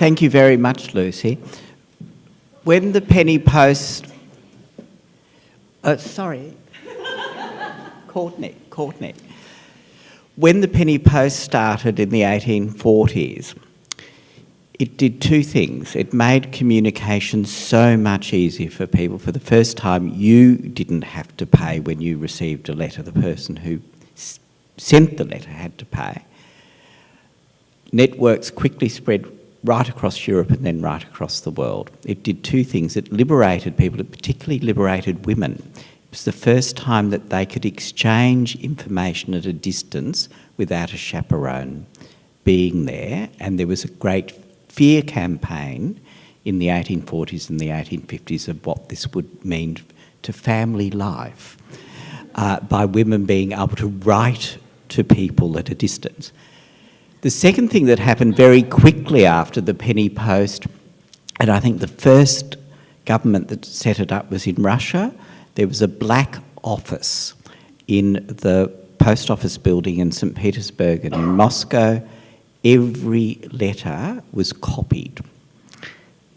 Thank you very much, Lucy. When the penny post... Uh, sorry. Courtney, Courtney. When the penny post started in the 1840s, it did two things. It made communication so much easier for people. For the first time, you didn't have to pay when you received a letter. The person who sent the letter had to pay. Networks quickly spread right across Europe and then right across the world. It did two things. It liberated people, it particularly liberated women. It was the first time that they could exchange information at a distance without a chaperone being there, and there was a great fear campaign in the 1840s and the 1850s of what this would mean to family life uh, by women being able to write to people at a distance. The second thing that happened very quickly after the penny post, and I think the first government that set it up was in Russia, there was a black office in the post office building in St. Petersburg and in Moscow. Every letter was copied,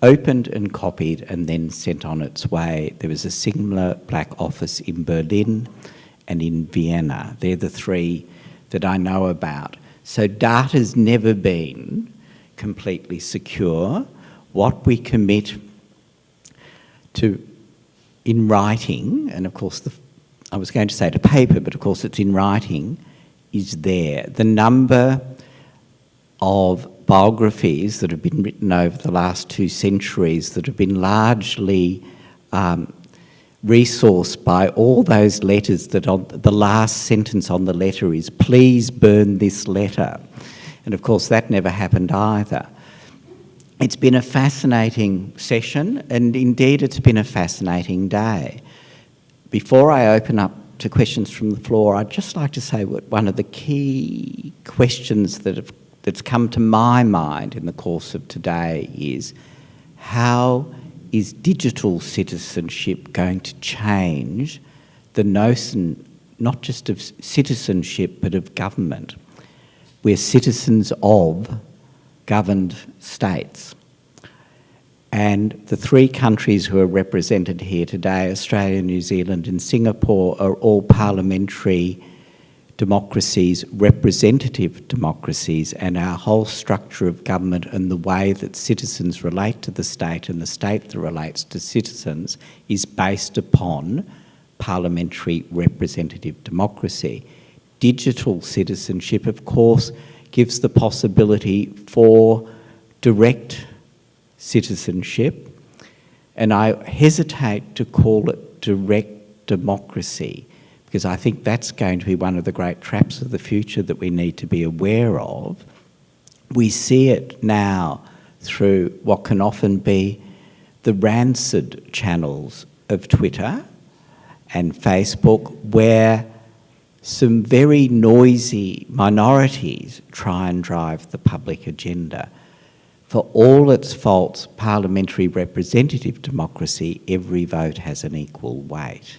opened and copied and then sent on its way. There was a similar black office in Berlin and in Vienna. They're the three that I know about. So data's never been completely secure. What we commit to in writing, and of course the, I was going to say to paper, but of course it's in writing, is there. The number of biographies that have been written over the last two centuries that have been largely um, resourced by all those letters that on the last sentence on the letter is, please burn this letter. And of course that never happened either. It's been a fascinating session and indeed it's been a fascinating day. Before I open up to questions from the floor, I'd just like to say what one of the key questions that have, that's come to my mind in the course of today is how is digital citizenship going to change the notion not just of citizenship but of government? We're citizens of governed states. And the three countries who are represented here today, Australia, New Zealand and Singapore, are all parliamentary democracies, representative democracies, and our whole structure of government and the way that citizens relate to the state and the state that relates to citizens is based upon parliamentary representative democracy. Digital citizenship, of course, gives the possibility for direct citizenship, and I hesitate to call it direct democracy because I think that's going to be one of the great traps of the future that we need to be aware of. We see it now through what can often be the rancid channels of Twitter and Facebook where some very noisy minorities try and drive the public agenda. For all its faults, parliamentary representative democracy, every vote has an equal weight.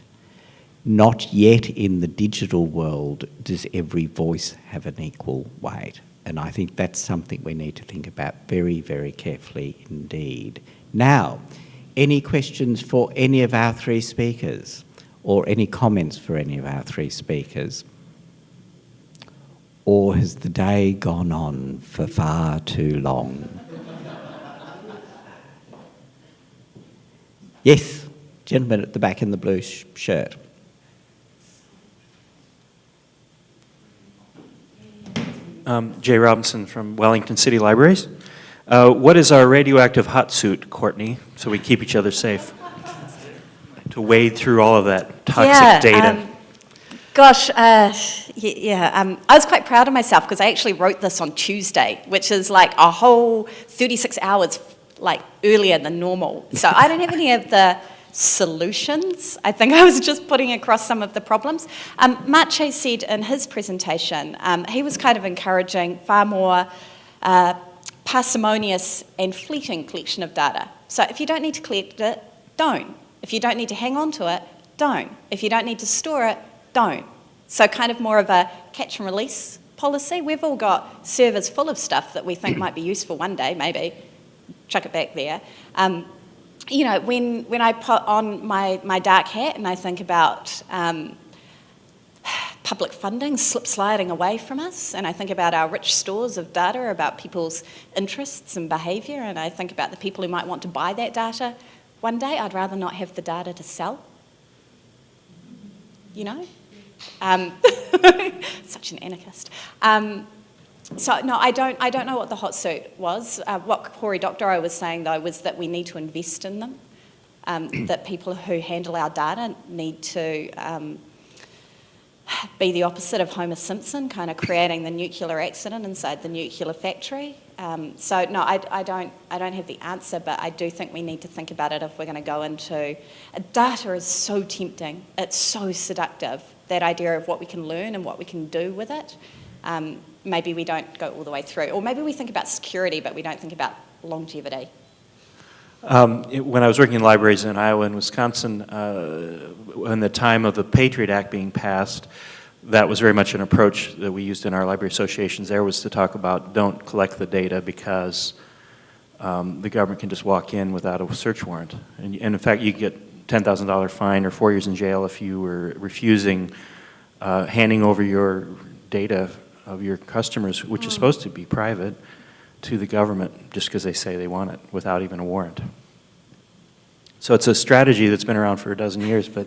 Not yet in the digital world does every voice have an equal weight. And I think that's something we need to think about very, very carefully indeed. Now, any questions for any of our three speakers or any comments for any of our three speakers? Or has the day gone on for far too long? yes, gentleman at the back in the blue sh shirt. Um, Jay Robinson from Wellington City Libraries. Uh, what is our radioactive hot suit, Courtney, so we keep each other safe? to wade through all of that toxic yeah, data. Um, gosh, uh, yeah, um, I was quite proud of myself because I actually wrote this on Tuesday, which is like a whole 36 hours like earlier than normal. So I don't have any of the solutions. I think I was just putting across some of the problems. Um, Maciej said in his presentation, um, he was kind of encouraging far more uh, parsimonious and fleeting collection of data. So if you don't need to collect it, don't. If you don't need to hang on to it, don't. If you don't need to store it, don't. So kind of more of a catch and release policy. We've all got servers full of stuff that we think might be useful one day, maybe, chuck it back there. Um, you know, when, when I put on my, my dark hat and I think about um, public funding slip sliding away from us, and I think about our rich stores of data about people's interests and behaviour, and I think about the people who might want to buy that data one day, I'd rather not have the data to sell. You know? Um, such an anarchist. Um, so no, I don't. I don't know what the hot suit was. Uh, what Cory Doctorow was saying though was that we need to invest in them. Um, that people who handle our data need to um, be the opposite of Homer Simpson, kind of creating the nuclear accident inside the nuclear factory. Um, so no, I, I, don't. I don't have the answer, but I do think we need to think about it if we're going to go into. Data is so tempting. It's so seductive. That idea of what we can learn and what we can do with it. Um, maybe we don't go all the way through, or maybe we think about security, but we don't think about longevity. Um, it, when I was working in libraries in Iowa and Wisconsin, uh, when the time of the Patriot Act being passed, that was very much an approach that we used in our library associations there was to talk about don't collect the data because um, the government can just walk in without a search warrant. And, and in fact, you get $10,000 fine or four years in jail if you were refusing uh, handing over your data of your customers, which is hmm. supposed to be private, to the government just because they say they want it without even a warrant. So it's a strategy that's been around for a dozen years, but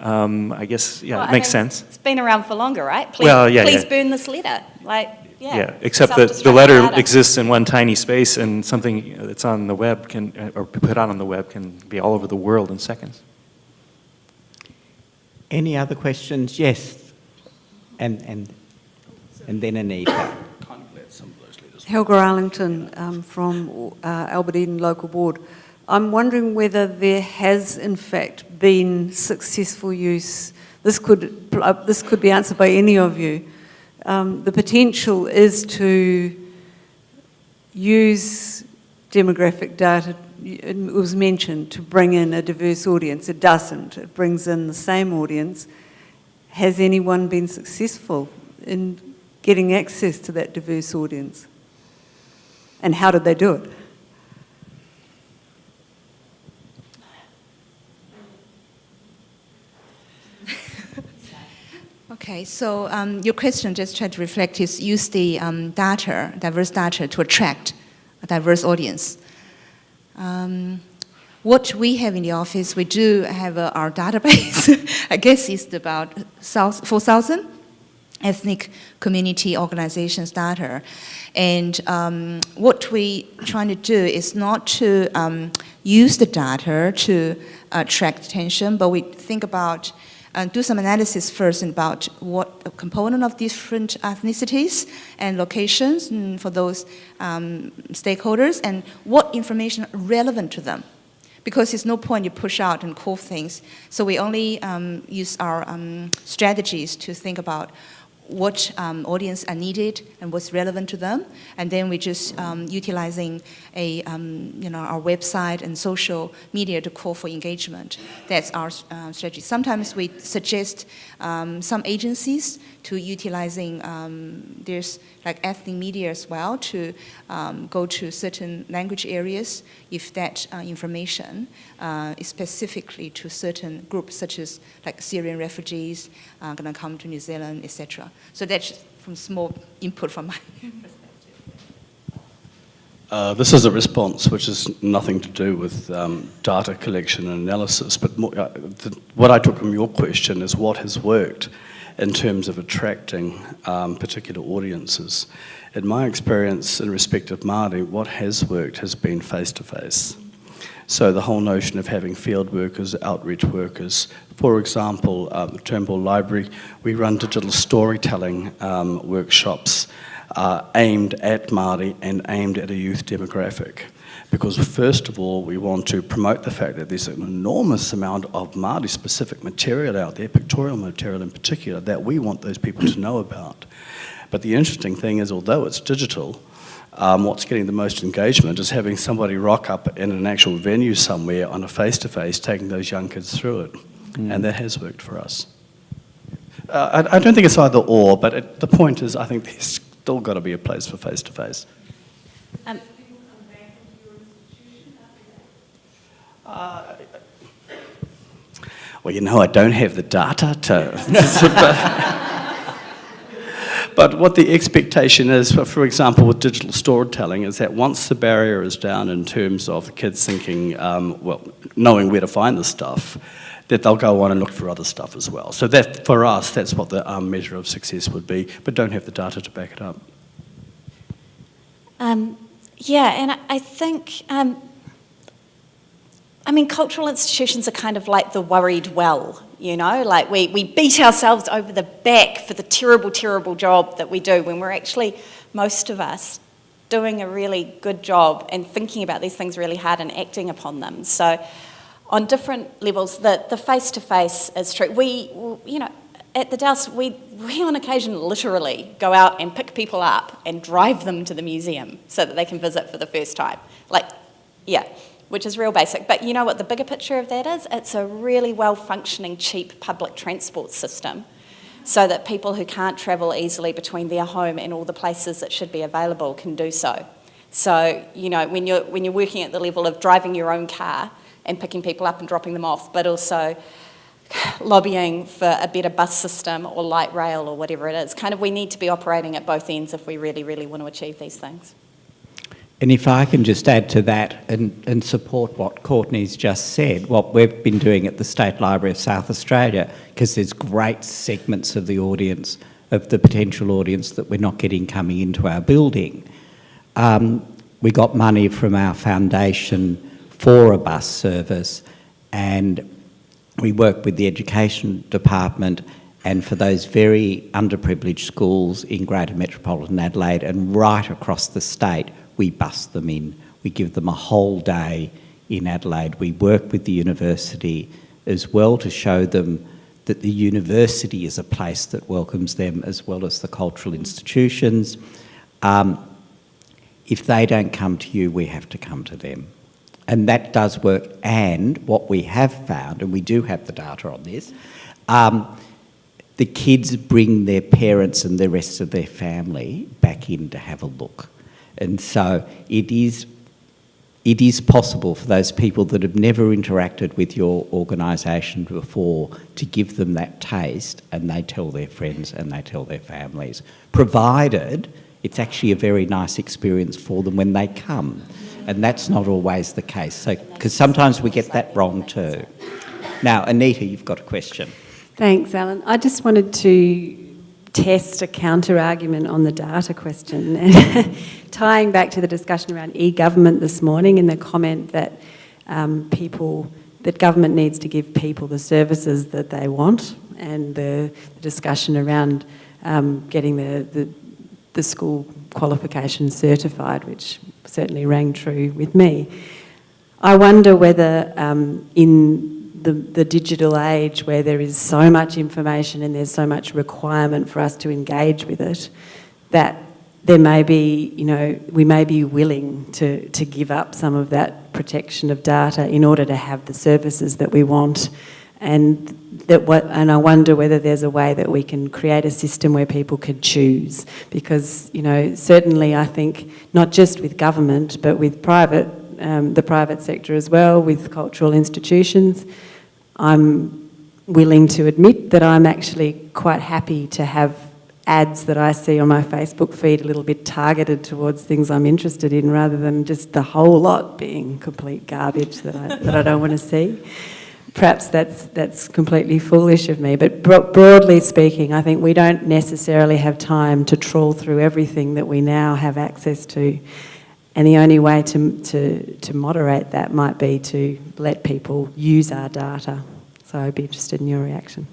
um, I guess, yeah, well, it makes sense. It's been around for longer, right? Please, well, yeah, please yeah. burn this letter. Like, yeah. Yeah, except that the letter data. exists in one tiny space and something that's on the web can, or put out on the web can be all over the world in seconds. Any other questions? Yes. And, and and then Anita. Helga Arlington um, from uh, Albert Eden Local Board. I'm wondering whether there has in fact been successful use, this could, uh, this could be answered by any of you. Um, the potential is to use demographic data, it was mentioned, to bring in a diverse audience. It doesn't, it brings in the same audience. Has anyone been successful in getting access to that diverse audience? And how did they do it? Okay, so um, your question just try to reflect is use the um, data, diverse data, to attract a diverse audience. Um, what we have in the office, we do have uh, our database. I guess it's about 4,000 ethnic community organizations data. And um, what we're trying to do is not to um, use the data to attract attention, but we think about uh, do some analysis first about what component of different ethnicities and locations for those um, stakeholders and what information relevant to them because there's no point you push out and call things. So we only um, use our um, strategies to think about what um, audience are needed and what's relevant to them. And then we're just um, utilizing a, um, you know, our website and social media to call for engagement. That's our uh, strategy. Sometimes we suggest um, some agencies to utilizing, um, there's like ethnic media as well to go to certain language areas if that uh, information uh, is specifically to certain groups such as like Syrian refugees uh, going to come to New Zealand, etc. So that's from small input from my perspective. Uh, this is a response which has nothing to do with um, data collection and analysis, but more, uh, the, what I took from your question is what has worked in terms of attracting um, particular audiences. In my experience in respect of Māori, what has worked has been face-to-face. -face. So the whole notion of having field workers, outreach workers, for example, um, Turnbull Library, we run digital storytelling um, workshops uh, aimed at Māori and aimed at a youth demographic. Because first of all, we want to promote the fact that there's an enormous amount of Māori specific material out there, pictorial material in particular, that we want those people to know about. But the interesting thing is, although it's digital, um, what's getting the most engagement is having somebody rock up in an actual venue somewhere on a face-to-face, -face, taking those young kids through it. Mm. And that has worked for us. Uh, I, I, don't think it's either or, but it, the point is I think there's still got to be a place for face-to-face. -face. Um, Well, you know, I don't have the data to. But what the expectation is, for, example, with digital storytelling, is that once the barrier is down in terms of kids thinking, um, well, knowing where to find the stuff, that they'll go on and look for other stuff as well. So that, for us, that's what the um, measure of success would be, but don't have the data to back it up. Um, yeah, and I, I think, um, I mean, cultural institutions are kind of like the worried well, you know, like we, we beat ourselves over the back for the terrible, terrible job that we do when we're actually, most of us, doing a really good job and thinking about these things really hard and acting upon them. So on different levels, the, the face-to-face is true. We, you know, at the Dowse, we, we on occasion literally go out and pick people up and drive them to the museum so that they can visit for the first time. Like, yeah which is real basic. But you know what the bigger picture of that is? It's a really well functioning, cheap public transport system so that people who can't travel easily between their home and all the places that should be available can do so. So, you know, when you're, when you're working at the level of driving your own car and picking people up and dropping them off, but also lobbying for a better bus system or light rail or whatever it is, kind of we need to be operating at both ends if we really, really want to achieve these things. And if I can just add to that and, and support what Courtney's just said, what we've been doing at the State Library of South Australia, because there's great segments of the audience, of the potential audience that we're not getting coming into our building. Um, we got money from our foundation for a bus service and we work with the education department and for those very underprivileged schools in Greater Metropolitan Adelaide and right across the state, we bus them in. We give them a whole day in Adelaide. We work with the university as well to show them that the university is a place that welcomes them as well as the cultural institutions. Um, if they don't come to you, we have to come to them. And that does work. And what we have found, and we do have the data on this, um, the kids bring their parents and the rest of their family back in to have a look. And so it is, it is possible for those people that have never interacted with your organisation before to give them that taste and they tell their friends and they tell their families, provided it's actually a very nice experience for them when they come. And that's not always the case, so because sometimes we get that wrong too. Now, Anita, you've got a question. Thanks, Alan. I just wanted to test a counter argument on the data question. Tying back to the discussion around e-government this morning and the comment that um, people, that government needs to give people the services that they want and the, the discussion around um, getting the, the, the school qualification certified, which certainly rang true with me. I wonder whether um, in the, the digital age where there is so much information and there's so much requirement for us to engage with it, that there may be, you know, we may be willing to, to give up some of that protection of data in order to have the services that we want. And that what, and I wonder whether there's a way that we can create a system where people can choose. Because, you know, certainly I think not just with government, but with private, um, the private sector as well, with cultural institutions, I'm willing to admit that I'm actually quite happy to have ads that I see on my Facebook feed a little bit targeted towards things I'm interested in rather than just the whole lot being complete garbage that I, that I don't want to see. Perhaps that's, that's completely foolish of me, but bro broadly speaking, I think we don't necessarily have time to trawl through everything that we now have access to. And the only way to, to, to moderate that might be to let people use our data. So I'd be interested in your reaction.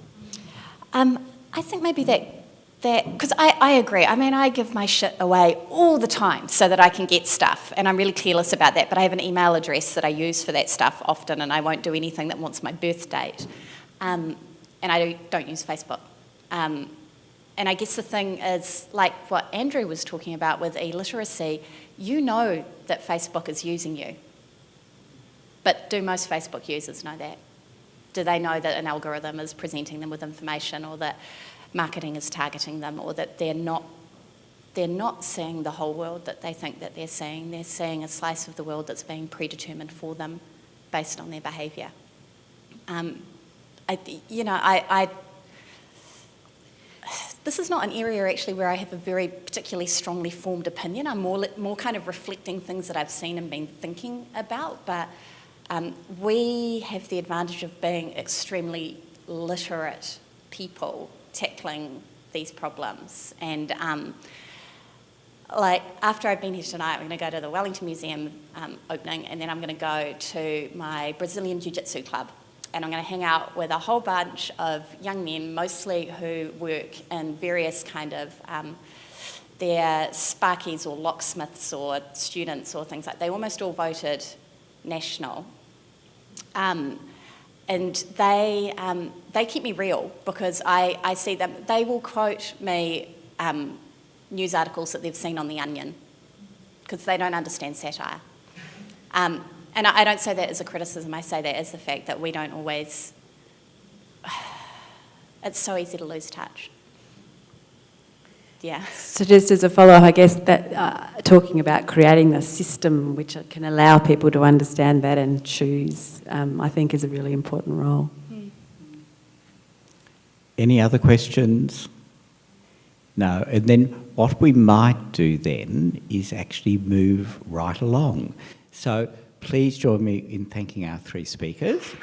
Um, I think maybe that, that because I, I agree. I mean, I give my shit away all the time so that I can get stuff, and I'm really careless about that, but I have an email address that I use for that stuff often, and I won't do anything that wants my birth date. Um, and I don't use Facebook. Um, and I guess the thing is, like what Andrew was talking about with e-literacy, you know that Facebook is using you. But do most Facebook users know that? Do they know that an algorithm is presenting them with information or that marketing is targeting them or that they're not they're not seeing the whole world that they think that they're seeing. They're seeing a slice of the world that's being predetermined for them based on their behaviour. Um, I, you know, I, I, this is not an area actually where I have a very particularly strongly formed opinion. I'm more, more kind of reflecting things that I've seen and been thinking about, but um, we have the advantage of being extremely literate people tackling these problems. And um, like after I've been here tonight, I'm going to go to the Wellington Museum um, opening, and then I'm going to go to my Brazilian Jiu Jitsu club, and I'm going to hang out with a whole bunch of young men, mostly who work in various kind of um, they're sparkies or locksmiths or students or things like. That. They almost all voted national, um, and they um, they keep me real because I, I see them. They will quote me um, news articles that they've seen on The Onion because they don't understand satire. Um, and I, I don't say that as a criticism, I say that as the fact that we don't always, it's so easy to lose touch. Yeah. So just as a follow-up, I guess that uh, talking about creating the system which can allow people to understand that and choose, um, I think is a really important role. Any other questions? No. And then what we might do then is actually move right along. So please join me in thanking our three speakers.